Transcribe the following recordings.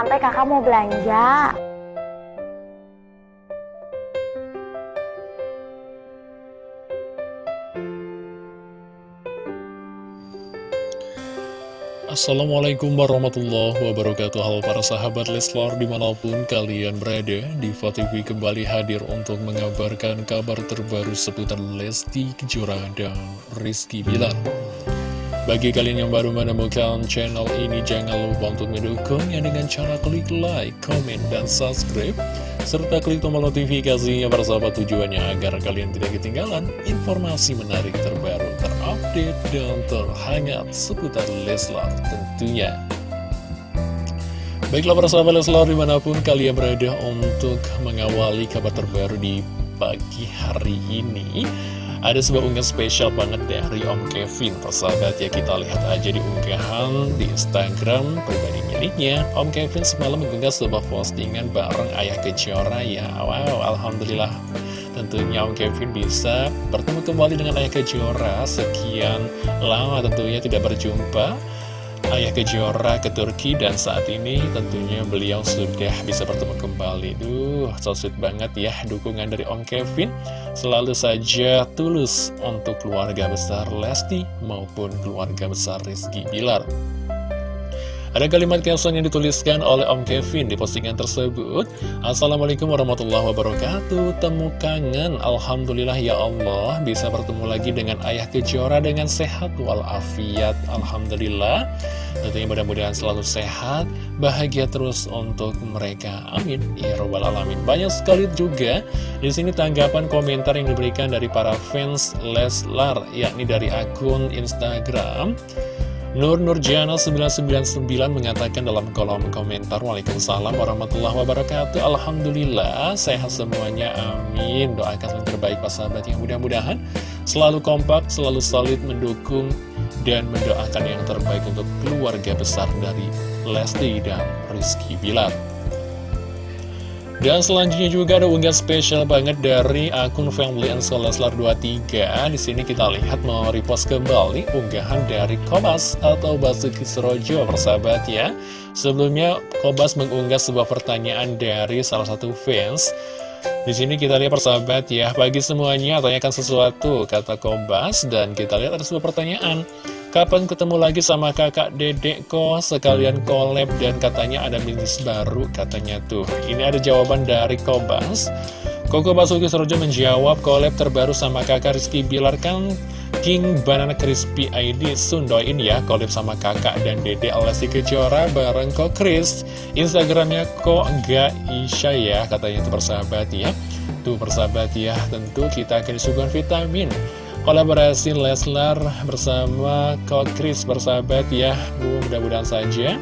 santai kakak mau belanja. Assalamualaikum warahmatullahi wabarakatuh Halo para sahabat Leslar di mana pun kalian berada Diva TV kembali hadir untuk mengabarkan kabar terbaru seputar Lesti Kejora dan Rizky Bilar Bagi kalian yang baru menemukan channel ini jangan lupa untuk mendukungnya dengan cara klik like, comment, dan subscribe serta klik tombol notifikasinya sahabat tujuannya agar kalian tidak ketinggalan informasi menarik terbaru terupdate dan terhangat seputar Leslar tentunya. Baiklah para sahabat Leslar di mana pun kalian berada untuk mengawali kabar terbaru di pagi hari ini. Ada sebuah unggahan spesial banget dari Om Kevin. Persahabat ya kita lihat aja di unggahan di Instagram pribadi miliknya. Om Kevin semalam mengunggah sebuah postingan bareng Ayah Kejora ya Wow Alhamdulillah. Tentunya Om Kevin bisa bertemu kembali dengan Ayah Kejora Sekian lama. Tentunya tidak berjumpa Ayah Kejora ke Turki dan saat ini tentunya beliau sudah bisa bertemu kembali. Duh, so sweet banget ya dukungan dari Om Kevin. Selalu saja tulus untuk keluarga besar Lesti maupun keluarga besar Rizky Bilar. Ada kalimat caption yang dituliskan oleh Om Kevin di postingan tersebut. Assalamualaikum warahmatullahi wabarakatuh. Temu kangen. Alhamdulillah ya Allah. Bisa bertemu lagi dengan ayah kejora dengan sehat walafiat. Alhamdulillah Tentunya mudah-mudahan selalu sehat Bahagia terus untuk mereka. Amin. Ya Rabbal Alamin. Banyak sekali juga di sini tanggapan komentar yang diberikan dari para fans Leslar Yakni dari akun Instagram. Nur Nurjana 999 mengatakan dalam kolom komentar Waalaikumsalam warahmatullahi wabarakatuh. Alhamdulillah sehat semuanya. Amin. Doakan yang terbaik Pak sahabat yang mudah-mudahan Selalu kompak, selalu solid mendukung Dan mendoakan yang terbaik untuk keluarga besar dari Lesti dan Rizky Bilar dan selanjutnya juga ada unggahan spesial banget dari akun Family and Leslar 23. Di sini kita lihat mau repost kembali unggahan dari Kobas atau Basuki Surojo persahabat ya. Sebelumnya Kobas mengunggah sebuah pertanyaan dari salah satu fans. Di sini kita lihat persahabat ya, bagi semuanya tanyakan sesuatu kata Kobas dan kita lihat ada sebuah pertanyaan. Kapan ketemu lagi sama kakak dedek kok sekalian collab dan katanya ada bisnis baru katanya tuh. Ini ada jawaban dari Kobas. Koko Basuki Sorojo menjawab collab terbaru sama kakak Rizky Bilar kan? King Banana Crispy ID Sun doain ya collab sama kakak dan dede Alessi Kejora bareng kok Chris. Instagramnya kok gak Isya ya katanya itu persahabat ya. Tuh persahabat ya tentu kita akan disuguhkan vitamin. Kolaborasi Leslar bersama Kok Chris bersahabat ya. Mudah-mudahan saja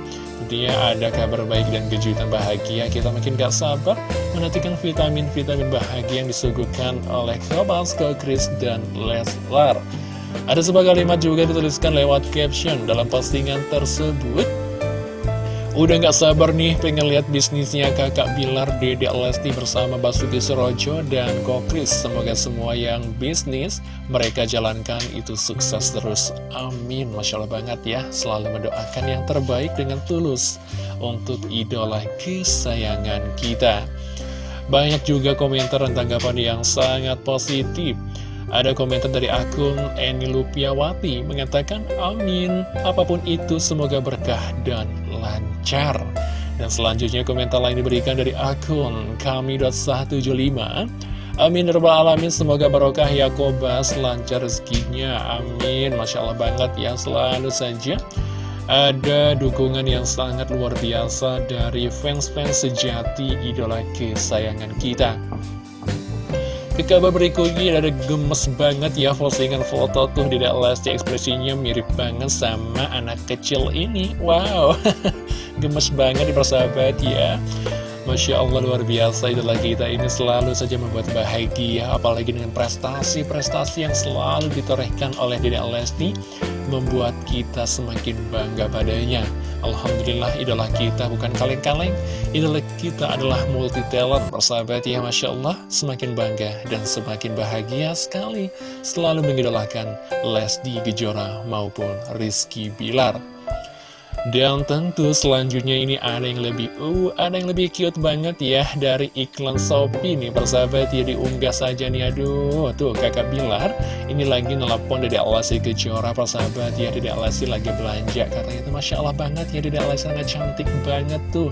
dia ada kabar baik dan kejutan bahagia. Kita makin gak sabar menantikan vitamin-vitamin bahagia yang disuguhkan oleh Kobas, Kok Chris dan Leslar. Ada sebuah kalimat juga dituliskan lewat caption dalam postingan tersebut. Udah gak sabar nih pengen lihat bisnisnya kakak Bilar Dede Lesti bersama Basuki Surojo dan Kokris Semoga semua yang bisnis mereka jalankan itu sukses terus. Amin. Masya Allah banget ya. Selalu mendoakan yang terbaik dengan tulus Untuk idola kesayangan kita Banyak juga komentar dan tanggapan yang sangat positif. Ada komentar dari akun Eni Lupiawati mengatakan amin apa pun itu semoga berkah dan lancar. Dan selanjutnya komentar lain diberikan dari akun kami.175 Amin Rabbal Alamin Semoga barokah ya Kobas Lancar rezekinya. Amin. Masya Allah banget ya Selalu saja ada dukungan yang sangat luar biasa Dari fans-fans sejati Idola kesayangan kita. Ke kabar berikutnya ada gemes banget ya postingan foto tuh di Lesti ekspresinya mirip banget sama anak kecil ini. Wow. Gemes banget di persahabat ya Masya Allah luar biasa. Itulah kita ini selalu saja membuat bahagia Apalagi dengan prestasi-prestasi yang selalu ditorehkan oleh Dede Lesti Membuat kita semakin bangga padanya. Alhamdulillah idola kita bukan kaleng-kaleng. Idola kita adalah multi talent Persahabat ya Masya Allah. Semakin bangga dan semakin bahagia sekali Selalu mengidolakan Lesti Gejora maupun Rizky Bilar Dan tentu selanjutnya ini ada yang lebih uh, ada yang lebih cute banget ya dari iklan Shopee nih persahabat ya diunggah saja nih. Aduh tuh kakak Bilar ini lagi nelpon dari Alasi Kejora persahabat ya dari Alasi lagi belanja katanya itu Masya Allah banget ya dari Alasi sangat cantik banget tuh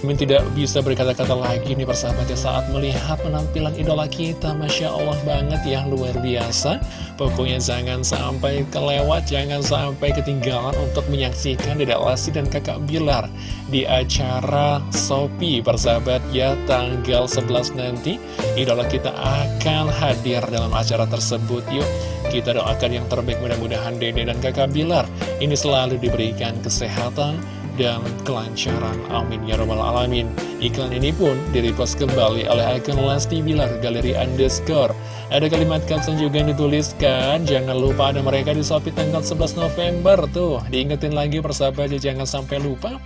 Min tidak bisa berkata-kata lagi nih persahabatnya saat melihat penampilan idola kita Masya Allah banget ya luar biasa. Pokoknya jangan sampai kelewat, jangan sampai ketinggalan untuk menyaksikan Dedek Lesti dan kakak Bilar Di acara Sopi persahabat ya tanggal 11 nanti Idola kita akan hadir dalam acara tersebut. Yuk kita doakan yang terbaik. Mudah-mudahan Dede dan kakak Bilar Ini selalu diberikan kesehatan dan kelancaran. Amin ya robbal alamin. Iklan ini pun direpost kembali oleh akun Lesti Bilar Galeri Underscore. Ada kalimat caption juga yang dituliskan, jangan lupa ada mereka di Shopee tanggal 11 November tuh. Diingetin lagi persahabat jangan sampai lupa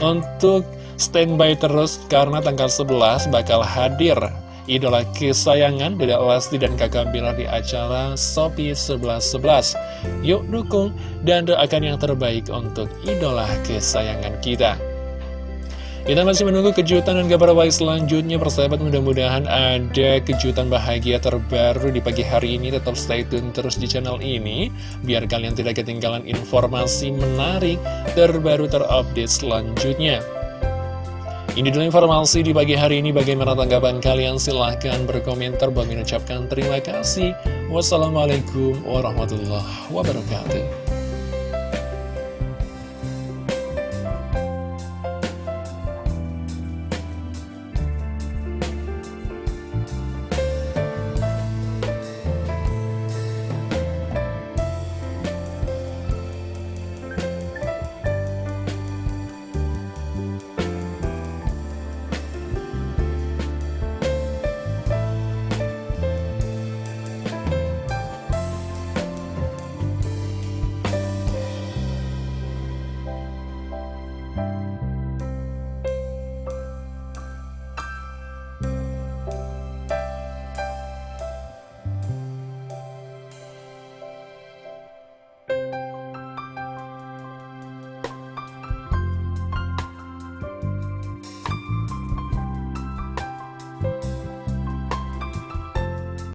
untuk standby terus karena tanggal 11 bakal hadir idola kesayangan Dedek Lesti dan kakak Bilar di acara Sopi 1111. Yuk dukung dan doakan yang terbaik untuk idola kesayangan kita. Kita masih menunggu kejutan dan kabar baik selanjutnya persahabat mudah-mudahan ada kejutan bahagia terbaru di pagi hari ini tetap stay tune terus di channel ini biar kalian tidak ketinggalan informasi menarik terbaru terupdate selanjutnya. Ini dulu informasi di pagi hari ini. Bagaimana tanggapan kalian? Silahkan berkomentar. Bagi mengucapkan terima kasih. Wassalamualaikum warahmatullahi wabarakatuh.